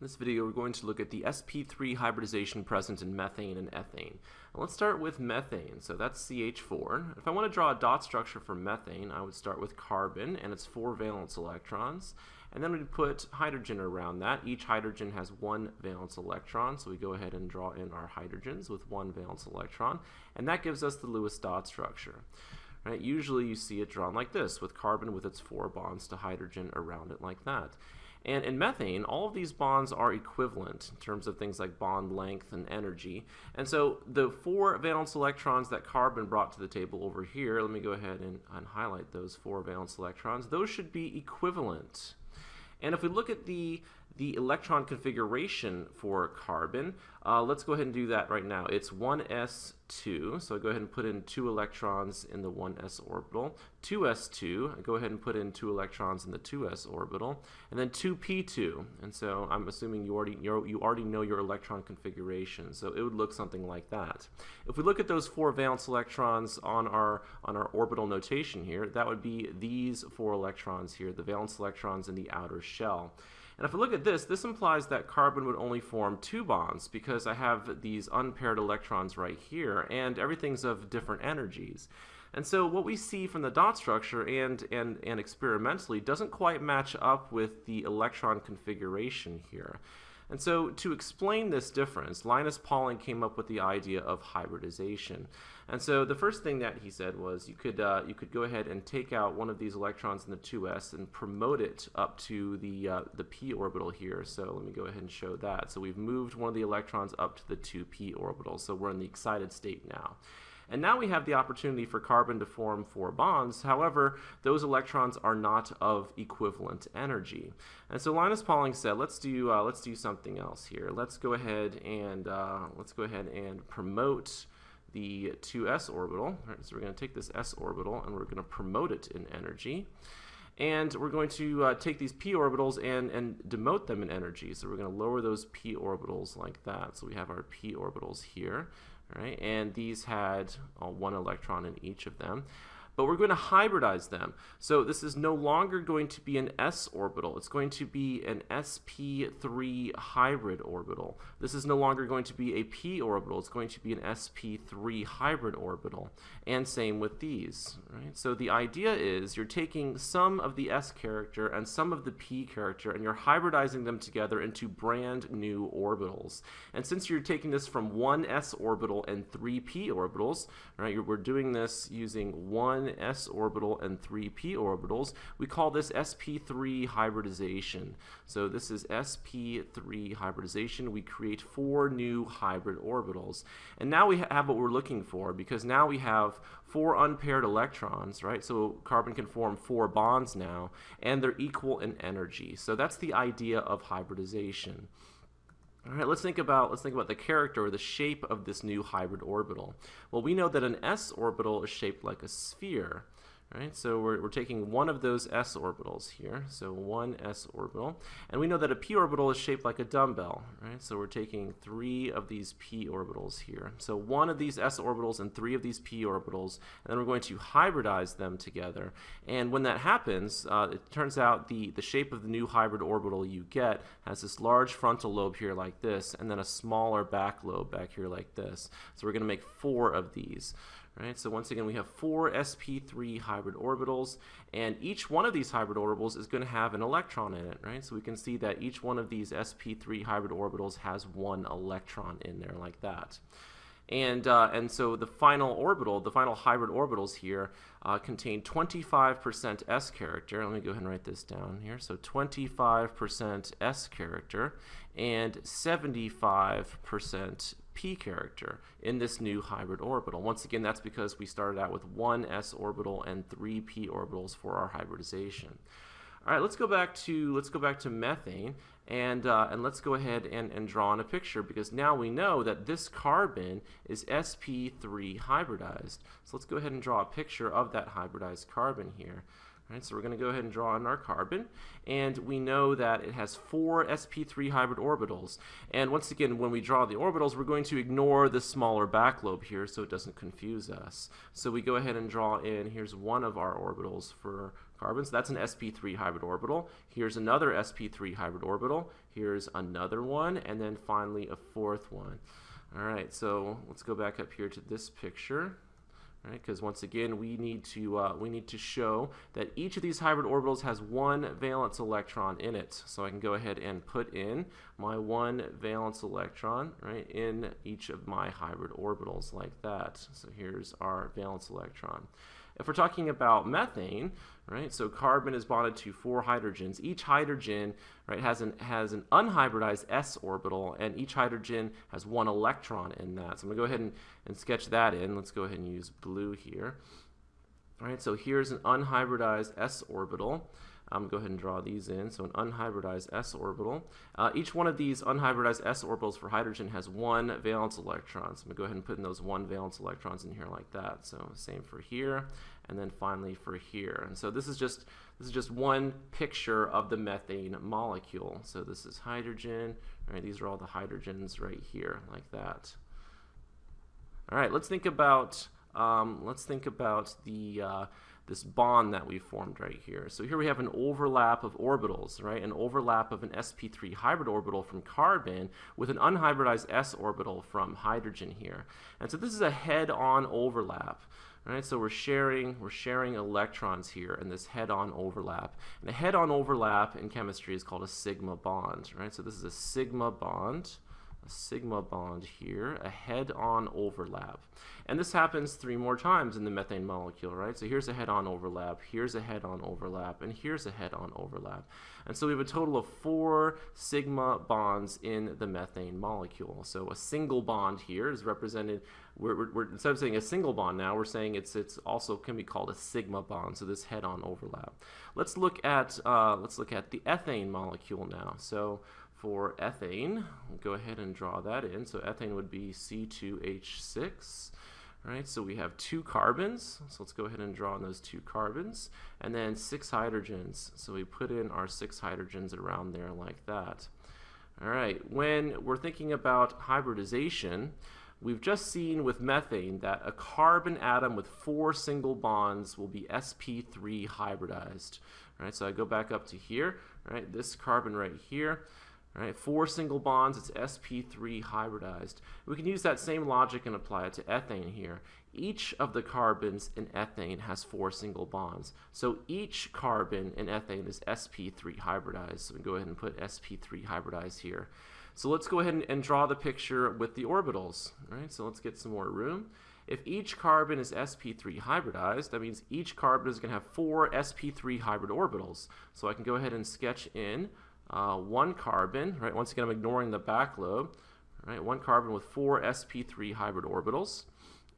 In this video, we're going to look at the sp3 hybridization present in methane and ethane. Now, let's start with methane. So that's CH4. If I want to draw a dot structure for methane, I would start with carbon and its four valence electrons. And then we'd put hydrogen around that. Each hydrogen has one valence electron, so we go ahead and draw in our hydrogens with one valence electron. And that gives us the Lewis dot structure. Right? Usually you see it drawn like this, with carbon with its four bonds to hydrogen around it like that. And in methane, all of these bonds are equivalent in terms of things like bond length and energy. And so the four valence electrons that carbon brought to the table over here, let me go ahead and, and highlight those four valence electrons, those should be equivalent. And if we look at the the electron configuration for carbon. Uh, let's go ahead and do that right now. It's 1s2, so I go ahead and put in two electrons in the 1s orbital. 2s2, I go ahead and put in two electrons in the 2s orbital, and then 2p2. And so I'm assuming you already you already know your electron configuration, so it would look something like that. If we look at those four valence electrons on our on our orbital notation here, that would be these four electrons here, the valence electrons in the outer shell. And if I look at this, this implies that carbon would only form two bonds because I have these unpaired electrons right here and everything's of different energies. And so what we see from the dot structure and, and, and experimentally doesn't quite match up with the electron configuration here. And so to explain this difference, Linus Pauling came up with the idea of hybridization. And so the first thing that he said was you could uh, you could go ahead and take out one of these electrons in the 2s and promote it up to the uh, the p orbital here. So let me go ahead and show that. So we've moved one of the electrons up to the 2p orbital. So we're in the excited state now. And now we have the opportunity for carbon to form four bonds. However, those electrons are not of equivalent energy. And so Linus Pauling said, let's do uh, let's do something else here. Let's go ahead and uh, let's go ahead and promote the 2s orbital. Right, so we're going to take this s orbital and we're going to promote it in energy. And we're going to uh, take these p orbitals and, and demote them in energy. So we're going to lower those p orbitals like that. So we have our p orbitals here. Right? And these had uh, one electron in each of them but we're going to hybridize them. So this is no longer going to be an s orbital. It's going to be an sp3 hybrid orbital. This is no longer going to be a p orbital. It's going to be an sp3 hybrid orbital. And same with these. Right? So the idea is you're taking some of the s character and some of the p character and you're hybridizing them together into brand new orbitals. And since you're taking this from one s orbital and three p orbitals, right, we're doing this using one s orbital and three p orbitals. We call this sp3 hybridization. So this is sp3 hybridization. We create four new hybrid orbitals. And now we have what we're looking for because now we have four unpaired electrons, right? So carbon can form four bonds now, and they're equal in energy. So that's the idea of hybridization. All right, let's think about let's think about the character or the shape of this new hybrid orbital. Well, we know that an s orbital is shaped like a sphere. So we're, we're taking one of those s orbitals here, so one s orbital, and we know that a p orbital is shaped like a dumbbell, right? So we're taking three of these p orbitals here. So one of these s orbitals and three of these p orbitals, and then we're going to hybridize them together. And when that happens, uh, it turns out the, the shape of the new hybrid orbital you get has this large frontal lobe here like this, and then a smaller back lobe back here like this. So we're going to make four of these. Right, so once again, we have four sp3 hybrid orbitals, and each one of these hybrid orbitals is going to have an electron in it, right? So we can see that each one of these sp3 hybrid orbitals has one electron in there like that. And, uh, and so the final orbital, the final hybrid orbitals here, uh, contain 25% s character. Let me go ahead and write this down here. So 25% s character and 75% p character in this new hybrid orbital. Once again, that's because we started out with one s orbital and three p orbitals for our hybridization. All right, let's go back to let's go back to methane and uh, and let's go ahead and, and draw in a picture because now we know that this carbon is sp3 hybridized. So let's go ahead and draw a picture of that hybridized carbon here. Right, so we're going to go ahead and draw in our carbon, and we know that it has four sp3 hybrid orbitals. And once again, when we draw the orbitals, we're going to ignore the smaller back lobe here so it doesn't confuse us. So we go ahead and draw in, here's one of our orbitals for carbon, so That's an sp3 hybrid orbital. Here's another sp3 hybrid orbital. Here's another one, and then finally a fourth one. All right, so let's go back up here to this picture right? Because once again, we need to uh, we need to show that each of these hybrid orbitals has one valence electron in it. So I can go ahead and put in my one valence electron right in each of my hybrid orbitals like that. So here's our valence electron. If we're talking about methane, right, so carbon is bonded to four hydrogens. Each hydrogen, right, has an, has an unhybridized s orbital, and each hydrogen has one electron in that. So I'm going to go ahead and, and sketch that in. Let's go ahead and use blue here. All right, so here's an unhybridized s orbital. I'm going to go ahead and draw these in. So an unhybridized s orbital. Uh, each one of these unhybridized s orbitals for hydrogen has one valence electron. So I'm going to go ahead and put in those one valence electrons in here like that. So same for here, and then finally for here. And so this is just this is just one picture of the methane molecule. So this is hydrogen. Right, these are all the hydrogens right here, like that. All right, let's think about um, let's think about the uh, this bond that we formed right here. So here we have an overlap of orbitals, right? An overlap of an sp3 hybrid orbital from carbon with an unhybridized s orbital from hydrogen here. And so this is a head-on overlap. Right, so we're sharing we're sharing electrons here in this head-on overlap. And a head-on overlap in chemistry is called a sigma bond. Right, so this is a sigma bond sigma bond here, a head-on overlap. And this happens three more times in the methane molecule, right? So here's a head-on overlap, here's a head-on overlap, and here's a head-on overlap. And so we have a total of four sigma bonds in the methane molecule. So a single bond here is represented, we're, we're, we're, instead of saying a single bond now, we're saying it's, it's also can be called a sigma bond, so this head-on overlap. Let's look at, uh, let's look at the ethane molecule now. So for ethane, we'll go ahead and draw that in. So ethane would be C2H6. Right, so we have two carbons, so let's go ahead and draw on those two carbons, and then six hydrogens. So we put in our six hydrogens around there like that. All right, when we're thinking about hybridization, we've just seen with methane that a carbon atom with four single bonds will be sp3 hybridized. All right, so I go back up to here, right, this carbon right here, Right, four single bonds, it's sp3 hybridized. We can use that same logic and apply it to ethane here. Each of the carbons in ethane has four single bonds. So each carbon in ethane is sp3 hybridized. So we go ahead and put sp3 hybridized here. So let's go ahead and, and draw the picture with the orbitals. Right, so let's get some more room. If each carbon is sp3 hybridized, that means each carbon is going to have four sp3 hybrid orbitals. So I can go ahead and sketch in uh, one carbon, right? Once again, I'm ignoring the back lobe, right? One carbon with four sp3 hybrid orbitals.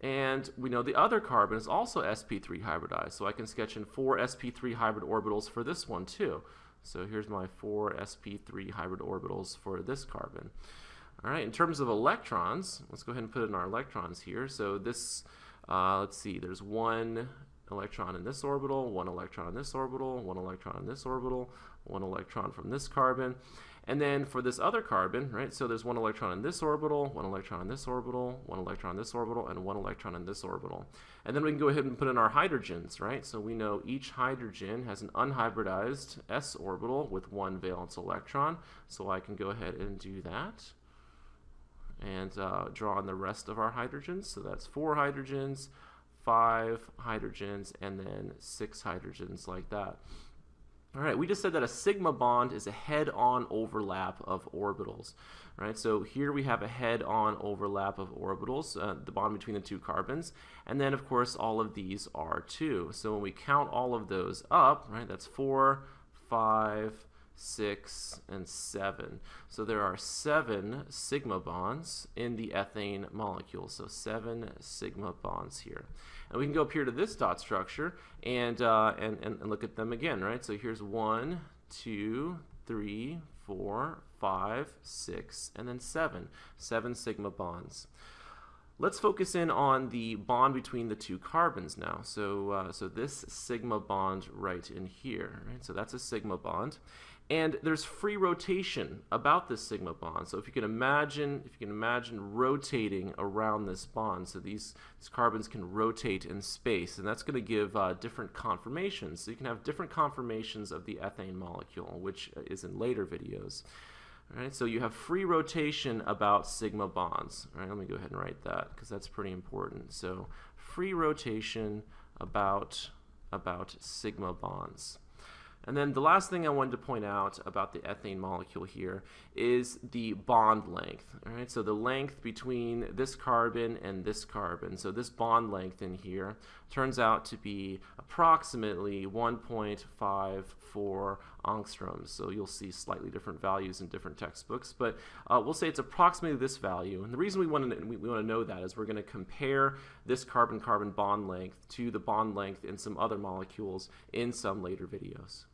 And we know the other carbon is also sp3 hybridized, so I can sketch in four sp3 hybrid orbitals for this one too. So here's my four sp3 hybrid orbitals for this carbon. All right, in terms of electrons, let's go ahead and put in our electrons here. So this, uh, let's see, there's one electron in this orbital, one electron in this orbital, one electron in this orbital, one electron from this carbon. And then for this other carbon, right, so there's one electron in this orbital, one electron in this orbital, one electron in this orbital, and one electron in this orbital. And then we can go ahead and put in our hydrogens, right? So we know each hydrogen has an unhybridized s orbital with one valence electron. So I can go ahead and do that and uh, draw on the rest of our hydrogens. So that's four hydrogens, five hydrogens, and then six hydrogens like that. All right, we just said that a sigma bond is a head-on overlap of orbitals, right? So here we have a head-on overlap of orbitals, uh, the bond between the two carbons, and then of course all of these are two. So when we count all of those up, right, that's four, five, six, and seven. So there are seven sigma bonds in the ethane molecule. So seven sigma bonds here. And we can go up here to this dot structure and, uh, and, and, and look at them again, right? So here's one, two, three, four, five, six, and then seven. Seven sigma bonds. Let's focus in on the bond between the two carbons now. So, uh, so this sigma bond right in here, right? So that's a sigma bond. And there's free rotation about this sigma bond. So if you can imagine, if you can imagine rotating around this bond, so these, these carbons can rotate in space, and that's going to give uh, different conformations. So you can have different conformations of the ethane molecule, which is in later videos. All right, so you have free rotation about sigma bonds. All right, let me go ahead and write that because that's pretty important. So free rotation about about sigma bonds. And then the last thing I wanted to point out about the ethane molecule here is the bond length. All right, so the length between this carbon and this carbon. So this bond length in here turns out to be approximately 1.54 angstroms. So you'll see slightly different values in different textbooks, but uh, we'll say it's approximately this value. And the reason we want to we, we want to know that is we're going to compare this carbon-carbon bond length to the bond length in some other molecules in some later videos.